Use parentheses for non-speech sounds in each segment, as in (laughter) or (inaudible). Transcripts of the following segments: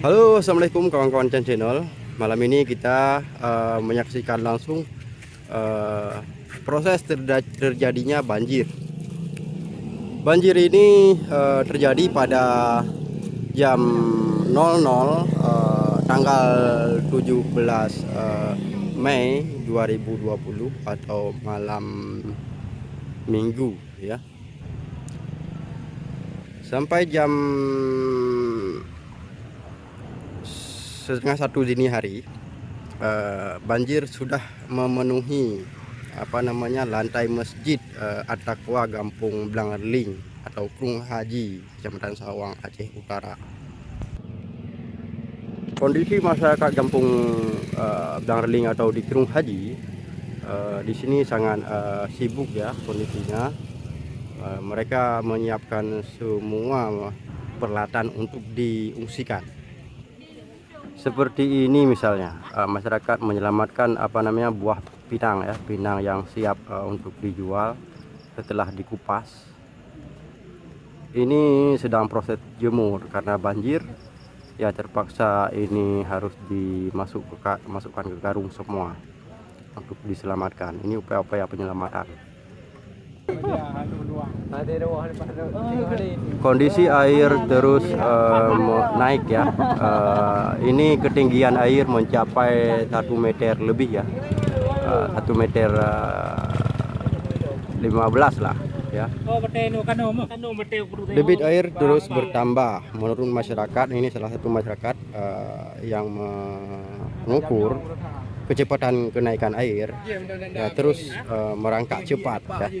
Halo assalamualaikum kawan-kawan channel. Malam ini kita uh, menyaksikan langsung uh, proses terjadinya banjir. Banjir ini uh, terjadi pada jam 00 uh, tanggal 17 uh, Mei 2020 atau malam minggu ya. Sampai jam setengah satu dini hari uh, banjir sudah memenuhi apa namanya lantai masjid uh, At-Taqwa Gampung Blangerling atau Krung Haji Kecamatan Sawang Aceh Utara. Kondisi masyarakat Gampung uh, Blangerling atau di Krung Haji uh, di sini sangat uh, sibuk ya kondisinya. Uh, mereka menyiapkan semua peralatan untuk diungsikan seperti ini misalnya uh, masyarakat menyelamatkan apa namanya buah pinang ya pinang yang siap uh, untuk dijual setelah dikupas. Ini sedang proses jemur karena banjir ya terpaksa ini harus dimasuk ke, masukkan ke karung semua untuk diselamatkan. Ini upaya-upaya penyelamatan Kondisi air terus uh, naik ya. Uh, ini ketinggian air mencapai satu meter lebih ya, eh, satu uh, meter lima belas lah ya. Debit air terus bertambah. Menurut masyarakat ini salah satu masyarakat uh, yang mengukur kecepatan kenaikan air ya terus uh, merangkak cepat ya. (laughs)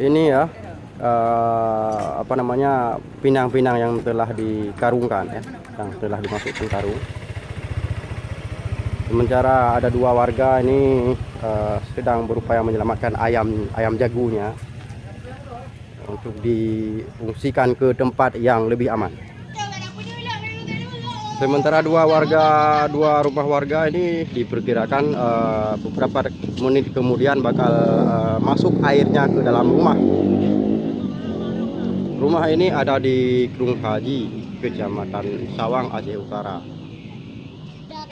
Ini ya uh, apa namanya pinang-pinang yang telah dikarungkan ya, yang telah dimasukkan karung. Sementara ada dua warga ini uh, sedang berupaya menyelamatkan ayam ayam jagunya untuk diungsikan ke tempat yang lebih aman. Sementara dua warga, dua rumah warga ini diperkirakan uh, beberapa menit kemudian bakal uh, masuk airnya ke dalam rumah. Rumah ini ada di Krung Haji, Kecamatan Sawang, Aceh Utara.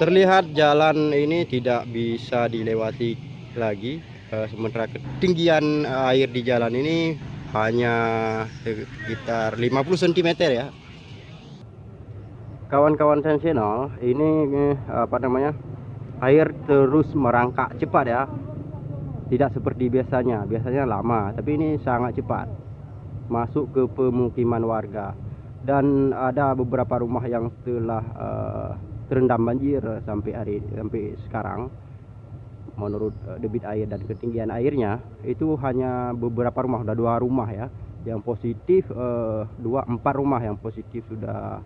Terlihat jalan ini tidak bisa dilewati lagi, uh, sementara ketinggian air di jalan ini hanya sekitar 50 cm ya kawan-kawan sensasional ini eh, apa namanya air terus merangkak cepat ya. Tidak seperti biasanya. Biasanya lama tapi ini sangat cepat. Masuk ke pemukiman warga. Dan ada beberapa rumah yang telah uh, terendam banjir sampai hari sampai sekarang. Menurut uh, debit air dan ketinggian airnya itu hanya beberapa rumah. Sudah dua rumah ya. Yang positif uh, dua empat rumah yang positif sudah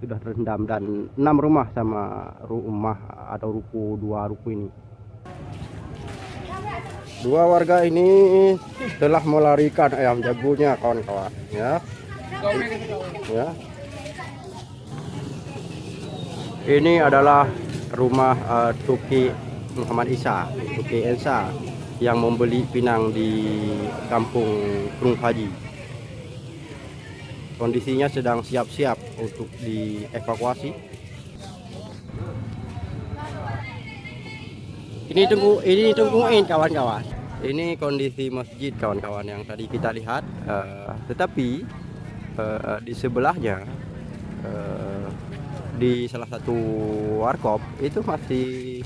sudah terendam dan enam rumah sama rumah atau ruku dua ruku ini. Dua warga ini telah melarikan ayam jagonya kawan-kawan ya. Ya. Ini adalah rumah uh, Tuki Muhammad Isa Tuki Ensa yang membeli pinang di kampung Krung Haji kondisinya sedang siap-siap untuk dievakuasi. Ini tunggu ini tungguin kawan-kawan. Ini kondisi masjid kawan-kawan yang tadi kita lihat. Uh, tetapi uh, di sebelahnya uh, di salah satu warkop itu masih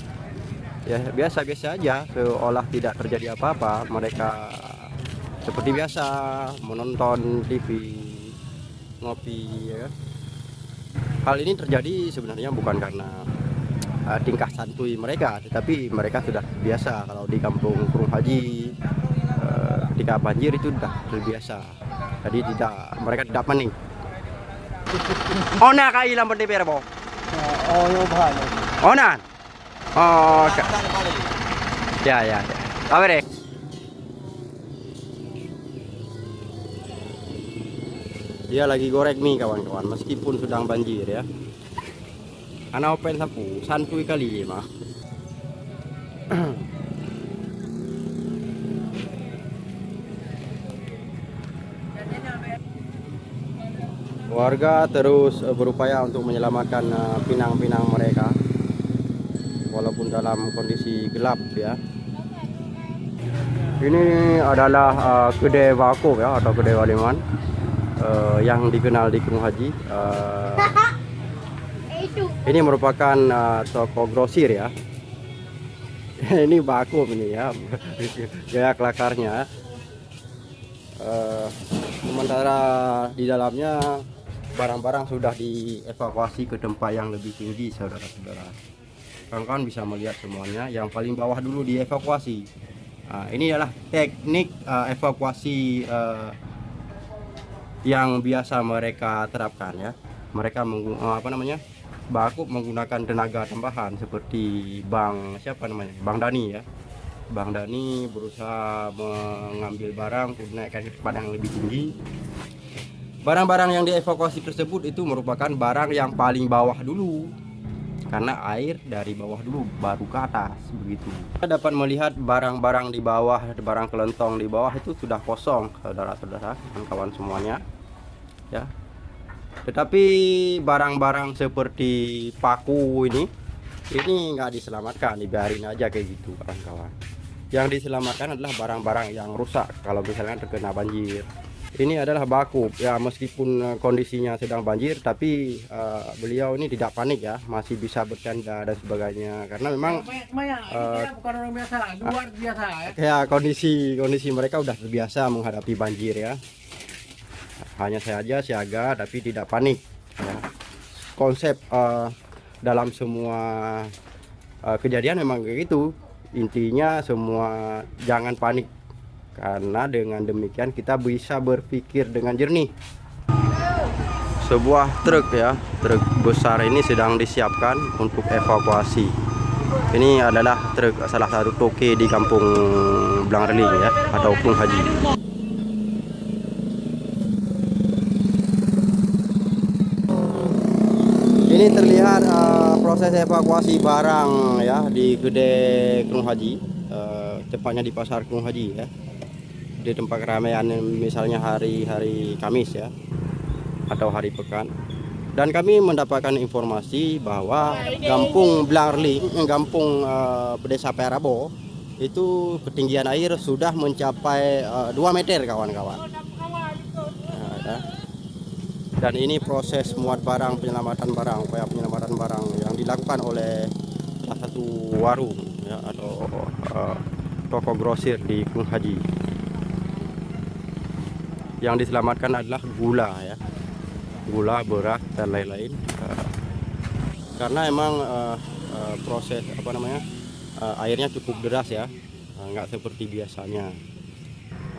ya biasa-biasa aja. Seolah tidak terjadi apa-apa. Mereka seperti biasa menonton TV ngopi ya kan? hal ini terjadi sebenarnya bukan karena uh, tingkah santuy mereka tetapi mereka sudah biasa. Kalau di kampung Kurung Haji uh, ketika banjir itu sudah terbiasa. Jadi tidak mereka tidak panik ona kai lambat DPR bo oh yo bahan. Ona oh ya ya ya. Awe dia lagi goreng mie kawan-kawan. Meskipun sedang banjir ya. Anak open sapu santuy kali mah warga terus uh, berupaya untuk menyelamatkan uh, pinang-pinang mereka. Walaupun dalam kondisi gelap ya. Ini adalah uh, kedai vakum ya atau kedai waliman uh, yang dikenal di Gunung Haji uh, ini merupakan uh, toko grosir ya. (laughs) Ini vakum ini ya. (laughs) Gaya kelakarnya. Uh, sementara di dalamnya barang-barang sudah dievakuasi ke tempat yang lebih tinggi saudara-saudara. Kawan-kawan bisa melihat semuanya. Yang paling bawah dulu dievakuasi. Nah, ini adalah teknik uh, evakuasi uh, yang biasa mereka terapkan ya. Mereka uh, apa namanya baku menggunakan tenaga tambahan seperti Bang siapa namanya Bang Dani ya. Bang Dani berusaha mengambil barang untuk naikkan ke tempat yang lebih tinggi. Barang-barang yang dievakuasi tersebut itu merupakan barang yang paling bawah dulu karena air dari bawah dulu baru ke atas begitu. Kita dapat melihat barang-barang di bawah barang kelentong di bawah itu sudah kosong saudara-saudara kawan semuanya ya. Tetapi barang-barang seperti paku ini ini nggak diselamatkan dibiarin aja kayak gitu kawan-kawan. Yang diselamatkan adalah barang-barang yang rusak kalau misalnya terkena banjir ini adalah baku. Ya meskipun eh, kondisinya sedang banjir tapi uh, beliau ini tidak panik ya. Masih bisa bercanda dan sebagainya. Karena memang uh, bukan orang biasa luar biasa ya. ya kondisi kondisi mereka udah terbiasa menghadapi banjir ya. Hanya saja siaga tapi tidak panik ya. konsep uh, dalam semua uh, kejadian memang kayak gitu. Intinya semua jangan panik karena dengan demikian kita bisa berpikir dengan jernih. Sebuah truk ya truk besar ini sedang disiapkan untuk evakuasi. Ini adalah truk salah satu toke di kampung Blangreling ya atau Pung Haji. Ini terlihat uh, proses evakuasi barang ya di gede Gunung Haji uh, tepatnya di pasar Gunung Haji ya di tempat keramaian misalnya hari-hari Kamis ya atau hari pekan. Dan kami mendapatkan informasi bahwa Kampung Blarling, Kampung uh, Desa Perabo itu ketinggian air sudah mencapai uh, 2 meter kawan-kawan. Nah, ya. Dan ini proses muat barang penyelamatan barang upaya penyelamatan barang yang dilakukan oleh salah satu warung ya, atau uh, toko grosir di Kung Haji yang diselamatkan adalah gula ya gula beras dan lain-lain uh, karena emang uh, uh, proses apa namanya uh, airnya cukup deras ya nggak seperti biasanya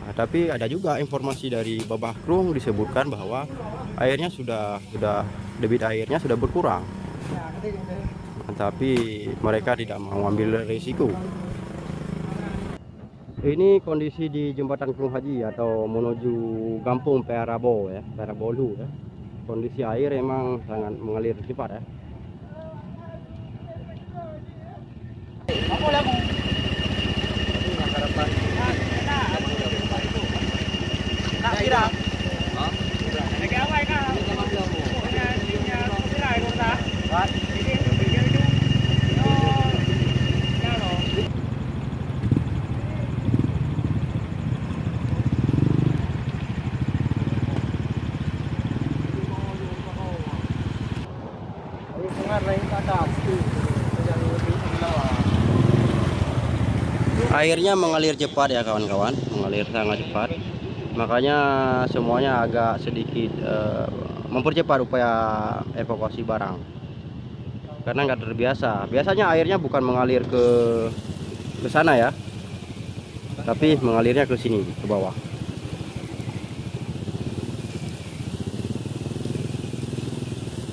Nah, tapi ada juga informasi dari Babah Krung disebutkan bahwa airnya sudah sudah debit airnya sudah berkurang. Nah, tapi mereka tidak mau ambil risiko. Ini kondisi di jembatan Krung Haji atau menuju Kampung Perabo ya, Perabolu ya. Kondisi air memang sangat mengalir cepat ya. Airnya mengalir cepat ya kawan-kawan, mengalir sangat cepat. Makanya semuanya agak sedikit uh, mempercepat upaya evakuasi barang. Karena nggak terbiasa. Biasanya airnya bukan mengalir ke ke sana ya. Tapi mengalirnya ke sini ke bawah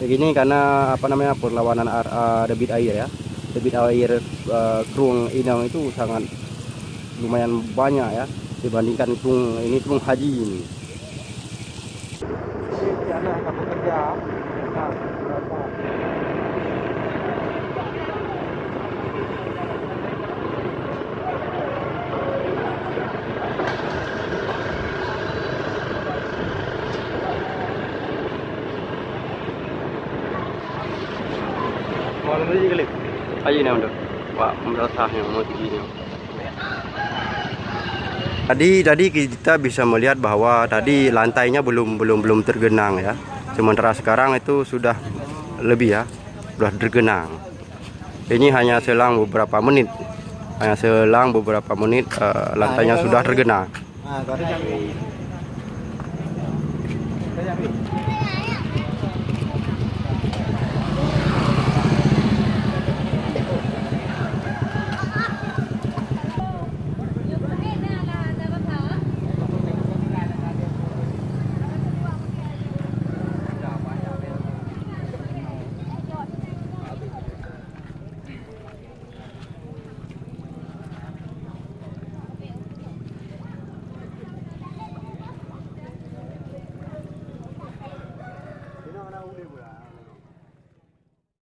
begini karena apa namanya perlawanan uh, debit air ya debit air uh, kerung inang itu sangat lumayan banyak ya dibandingkan tung ini tung haji ini. Ayo nih untuk Pak merasanya mau gini. Tadi tadi kita bisa melihat bahwa tadi lantainya belum belum belum tergenang ya. Sementara sekarang itu sudah lebih ya, sudah tergenang. Ini hanya selang beberapa menit. Hanya selang beberapa menit eh, lantainya sudah tergenang. Ah, có